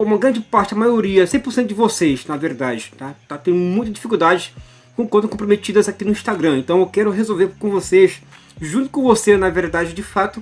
uma grande parte, a maioria, 100% de vocês, na verdade, tá? Tá tendo muita dificuldade com contas comprometidas aqui no Instagram. Então eu quero resolver com vocês, junto com você, na verdade, de fato,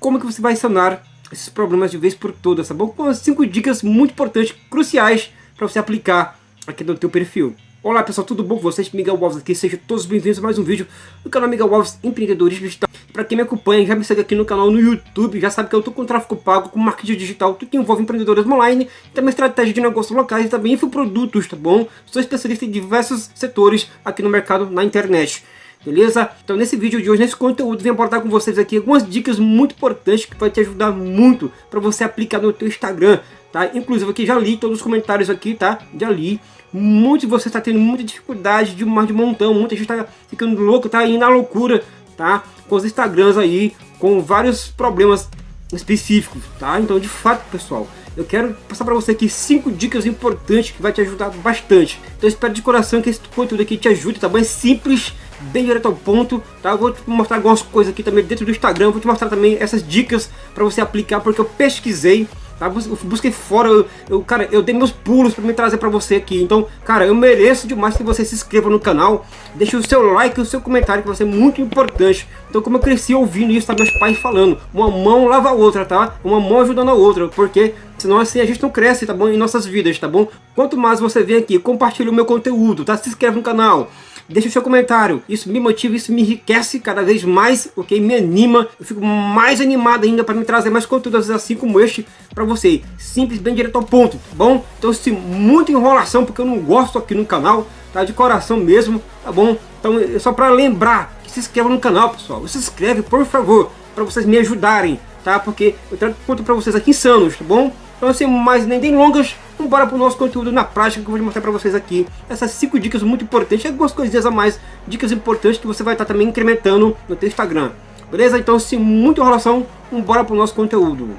como que você vai sanar esses problemas de vez por todas, tá bom? Com cinco dicas muito importantes, cruciais, para você aplicar aqui no teu perfil. Olá pessoal, tudo bom com vocês? Miguel Alves aqui, sejam todos bem-vindos a mais um vídeo do canal Miguel Alves Empreendedorismo Digital. Para quem me acompanha, já me segue aqui no canal no YouTube, já sabe que eu tô com tráfego pago, com marketing digital, tudo que envolve empreendedorismo online, também estratégia de negócios locais e também infoprodutos, tá bom? Sou especialista em diversos setores aqui no mercado na internet. Beleza? Então nesse vídeo de hoje, nesse conteúdo, vim abordar com vocês aqui algumas dicas muito importantes que vai te ajudar muito para você aplicar no teu Instagram, tá? Inclusive aqui já li todos os comentários aqui, tá? Já li Muitos de vocês está tendo muita dificuldade de mais de montão, muita gente está ficando louco, tá indo na loucura, tá? Com os Instagrams aí, com vários problemas específicos, tá? Então, de fato, pessoal, eu quero passar para você aqui cinco dicas importantes que vai te ajudar bastante. Então, espero de coração que esse conteúdo aqui te ajude, tá bom? É simples, bem direto ao ponto, tá? Eu vou te mostrar algumas coisas aqui também dentro do Instagram, vou te mostrar também essas dicas para você aplicar, porque eu pesquisei, Tá? Busquei fora, eu, eu, cara, eu dei meus pulos para me trazer para você aqui. Então, cara, eu mereço demais que você se inscreva no canal. Deixe o seu like e o seu comentário, que vai ser muito importante. Então, como eu cresci ouvindo isso, tá? Meus pais falando. Uma mão lava a outra, tá? Uma mão ajudando a outra. Porque senão assim a gente não cresce, tá bom? Em nossas vidas, tá bom? Quanto mais você vem aqui, compartilha o meu conteúdo, tá? Se inscreve no canal deixa o seu comentário. Isso me motiva, isso me enriquece cada vez mais, ok? Me anima, eu fico mais animado ainda para me trazer mais conteúdos assim como este para você. Simples, bem direto ao ponto, tá bom? Então, se muita enrolação, porque eu não gosto aqui no canal, tá? De coração mesmo, tá bom? Então, é só para lembrar que se inscreva no canal, pessoal. Se inscreve, por favor, para vocês me ajudarem, tá? Porque eu trago conteúdo para vocês aqui insanos, tá bom? Então, sem mais nem, nem longas, vamos para o nosso conteúdo na prática que eu vou mostrar para vocês aqui. Essas 5 dicas muito importantes, algumas coisinhas a mais, dicas importantes que você vai estar tá também incrementando no teu Instagram. Beleza? Então, sem muita enrolação, vamos para o nosso conteúdo.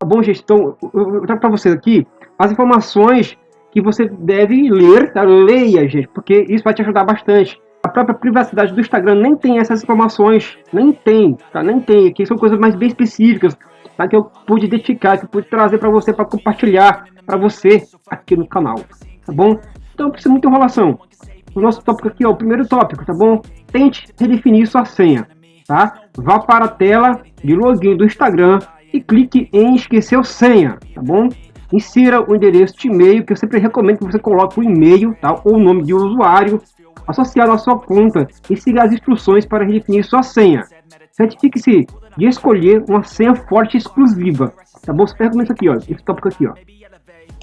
Tá bom, gente? Então, eu trago para vocês aqui as informações que você deve ler, tá? Leia, gente, porque isso vai te ajudar bastante. A própria privacidade do Instagram nem tem essas informações, nem tem, tá? Nem tem, aqui são coisas mais bem específicas, tá? Que eu pude identificar, que eu pude trazer para você, para compartilhar para você aqui no canal, tá bom? Então, precisa muita enrolação. O nosso tópico aqui, ó, o primeiro tópico, tá bom? Tente redefinir sua senha, tá? Vá para a tela de login do Instagram e clique em esquecer senha, tá bom? Insira o endereço de e-mail, que eu sempre recomendo que você coloque o e-mail tá? ou o nome de usuário associado à sua conta e siga as instruções para definir sua senha. Certifique-se de escolher uma senha forte exclusiva. Tá bom? Você recomendo isso aqui, ó, esse tópico aqui, ó.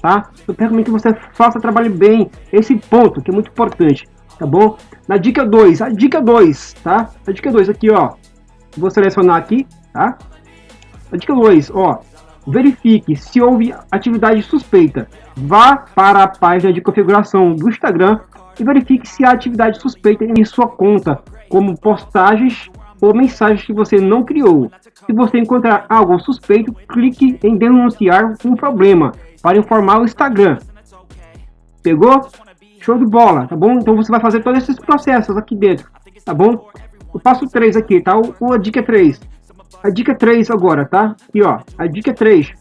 Tá? Eu recomendo que você faça, trabalhe bem esse ponto, que é muito importante. Tá bom? Na dica 2, a dica 2, tá? A dica 2 aqui, ó. Vou selecionar aqui, tá? A dica 2, ó. Verifique se houve atividade suspeita. Vá para a página de configuração do Instagram e verifique se há atividade suspeita em sua conta, como postagens ou mensagens que você não criou. Se você encontrar algo suspeito, clique em denunciar um problema para informar o Instagram. Pegou? Show de bola, tá bom? Então você vai fazer todos esses processos aqui dentro, tá bom? O passo 3 aqui, tá? O, a dica 3 a dica 3 agora, tá? Aqui, ó. A dica 3.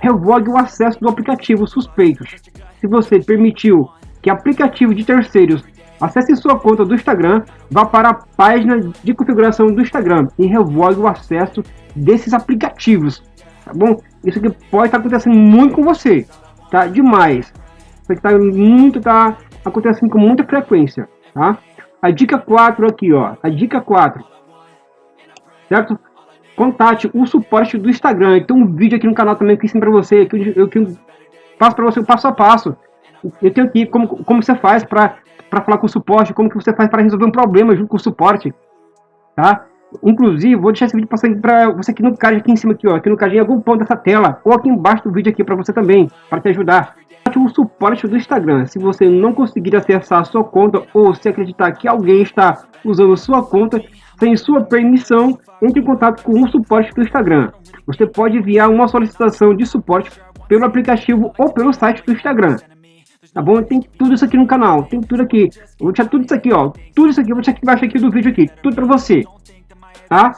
Revogue o acesso do aplicativo suspeitos. Se você permitiu que aplicativo de terceiros acesse sua conta do Instagram, vá para a página de configuração do Instagram e revogue o acesso desses aplicativos, tá bom? Isso aqui pode estar acontecendo muito com você, tá? Demais. Isso aqui tá muito, tá acontecendo com muita frequência, tá? A dica 4 aqui, ó. A dica 4. Certo? Contate o suporte do Instagram. Tem um vídeo aqui no canal também que ensino para você, que eu, que passo para você o passo a passo. Eu tenho aqui como, como você faz para falar com o suporte, como que você faz para resolver um problema junto com o suporte, tá? Inclusive, vou deixar esse vídeo passando para você aqui no card, aqui em cima, aqui, ó, aqui no card, em algum ponto dessa tela, ou aqui embaixo do vídeo aqui para você também, para te ajudar. O suporte do Instagram. Se você não conseguir acessar a sua conta ou se acreditar que alguém está usando sua conta, sem sua permissão, entre em contato com o suporte do Instagram. Você pode enviar uma solicitação de suporte pelo aplicativo ou pelo site do Instagram. tá bom? Tem tudo isso aqui no canal, tem tudo aqui. Eu vou deixar tudo isso aqui, ó. Tudo isso aqui eu vou deixar aqui embaixo aqui do vídeo aqui, tudo pra você, tá?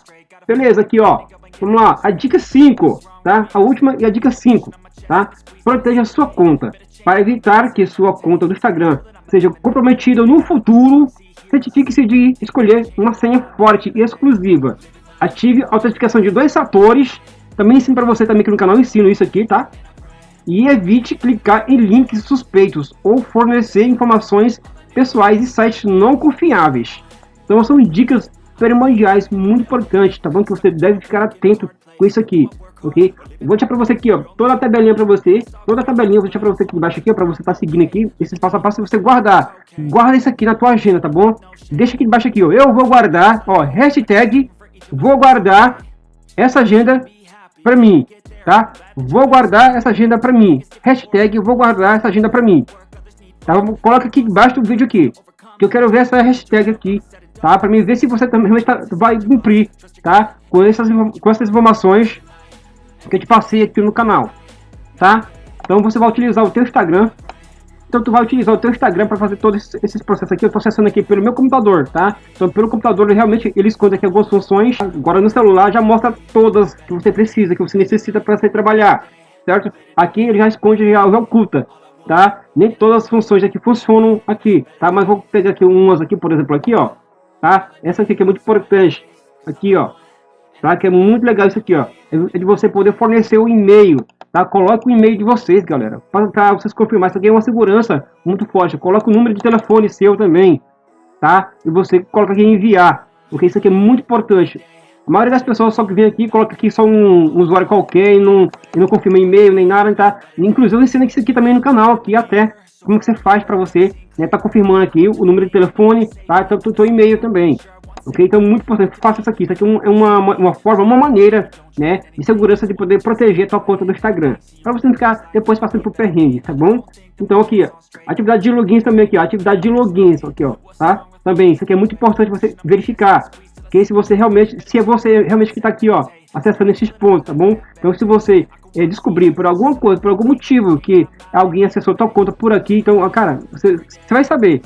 Beleza, aqui, ó. Vamos lá, a dica 5, tá? A última e a dica 5, tá? Proteja sua conta, para evitar que sua conta do Instagram seja comprometida no futuro. Certifique-se de escolher uma senha forte e exclusiva. Ative a autenticação de dois fatores. Também ensino para você também aqui no canal, ensino isso aqui, tá? E evite clicar em links suspeitos ou fornecer informações pessoais e sites não confiáveis. Então são dicas primordiais muito importantes, tá bom? Que você deve ficar atento com isso aqui, ok? Eu vou deixar para você aqui, ó, toda a tabelinha para você, toda a tabelinha eu vou deixar para você aqui embaixo aqui, para você estar tá seguindo aqui, esse passo a passo você guardar. Guarda isso aqui na tua agenda, tá bom? Deixa aqui embaixo aqui, ó, eu vou guardar, ó, hashtag, vou guardar essa agenda para mim, tá? Vou guardar essa agenda para mim. Hashtag, vou guardar essa agenda para mim. Tá? Coloca aqui embaixo do vídeo aqui, que eu quero ver essa hashtag aqui tá? Para mim ver se você também tá, vai cumprir, tá? Com essas, com essas informações que eu te passei aqui no canal, tá? Então você vai utilizar o teu Instagram. Então tu vai utilizar o teu Instagram para fazer todos esses processos aqui. Eu estou acessando aqui pelo meu computador, tá? Então pelo computador realmente ele esconde aqui algumas funções. Agora no celular já mostra todas que você precisa, que você necessita para você trabalhar, certo? Aqui ele já esconde, já oculta, tá? Nem todas as funções aqui funcionam aqui, tá? Mas vou pegar aqui umas aqui, por exemplo, aqui, ó tá? Essa aqui é muito importante, aqui, ó, tá? Que é muito legal isso aqui, ó, é de você poder fornecer o e-mail, tá? Coloque o e-mail de vocês, galera, para vocês confirmar, isso aqui é uma segurança muito forte. Coloque o número de telefone seu também, tá? E você coloca aqui enviar, porque isso aqui é muito importante. A maioria das pessoas só que vem aqui, coloca aqui só um, um usuário qualquer e não, e não confirma e-mail nem nada, tá? Inclusive eu ensino isso aqui também no canal, aqui até, como que você faz para você né, tá confirmando aqui o número de telefone, tá? Então, o e-mail também. Ok? Então, muito importante, faça isso aqui. Isso aqui é uma, uma, uma, forma, uma maneira, né, de segurança de poder proteger a tua conta do Instagram. Para você não ficar depois passando por perrengue, tá bom? Então, aqui, ó, atividade de logins também aqui, ó, atividade de logins, aqui, ó, tá? Também, isso aqui é muito importante você verificar. Que se você realmente, se é você realmente que está aqui, ó, acessando esses pontos, tá bom? Então, se você é, descobrir por alguma coisa, por algum motivo que alguém acessou tua conta por aqui, então, cara, você, você vai saber,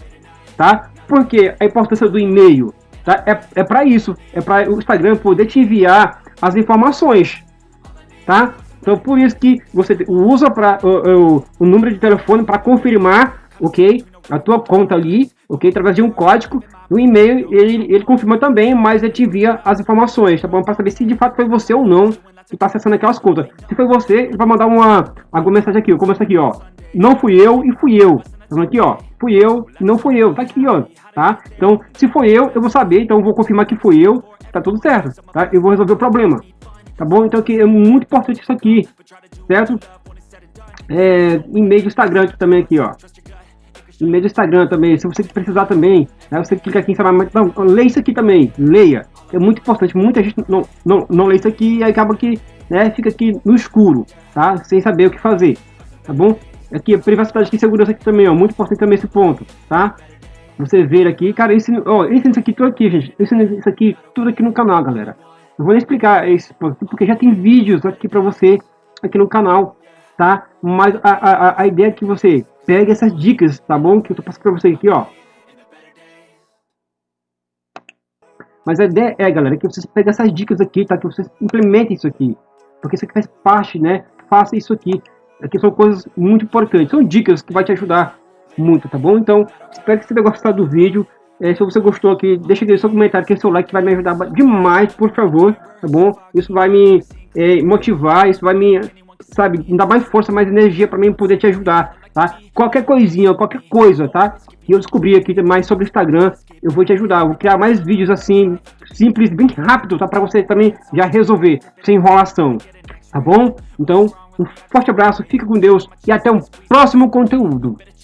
tá? Porque a importância do e-mail, tá? É, é para isso, é para o Instagram poder te enviar as informações, tá? Então, por isso que você usa para o, o, o número de telefone para confirmar, ok? A tua conta ali, ok? Através de um código, o e-mail ele, ele confirma também, mas ele te envia as informações, tá bom? Para saber se de fato foi você ou não que está acessando aquelas contas. Se foi você, ele vai mandar uma alguma mensagem aqui, como essa aqui, ó. Não fui eu e fui eu. Tá aqui, ó. Fui eu não fui eu. Tá aqui, ó. Tá? Então, se foi eu, eu vou saber. Então, vou confirmar que fui eu. Tá tudo certo. Tá? Eu vou resolver o problema. Tá bom? Então, aqui é muito importante isso aqui. Certo? É, e-mail do Instagram também aqui, ó e-mail do Instagram também, se você precisar também, né, você clica aqui em saber, não, leia isso aqui também, leia, é muito importante, muita gente não, não, não lê isso aqui e acaba que, né, fica aqui no escuro, tá, sem saber o que fazer, tá bom? Aqui, privacidade e segurança aqui também, ó, muito importante também esse ponto, tá? Você ver aqui, cara, ensino, ó, ensino isso aqui tudo aqui, gente, ensino isso aqui tudo aqui no canal, galera. Não vou explicar isso, porque já tem vídeos aqui pra você, aqui no canal, tá? Mas a, a, a ideia é que você pegue essas dicas, tá bom? Que eu tô passando pra vocês aqui, ó. Mas a ideia é, galera, que vocês peguem essas dicas aqui, tá? Que vocês implementem isso aqui. Porque isso aqui faz parte, né? Faça isso aqui. Aqui são coisas muito importantes. São dicas que vai te ajudar muito, tá bom? Então, espero que você tenha gostado do vídeo. É, se você gostou aqui, deixa aqui seu comentário, que seu like vai me ajudar demais, por favor, tá bom? Isso vai me é, motivar, isso vai me, sabe, dar mais força, mais energia para mim poder te ajudar tá? Qualquer coisinha, qualquer coisa, tá? Que eu descobri aqui mais sobre o Instagram, eu vou te ajudar. Eu vou criar mais vídeos assim, simples, bem rápido, tá? Para você também já resolver, sem enrolação, tá bom? Então, um forte abraço, fica com Deus e até um próximo conteúdo.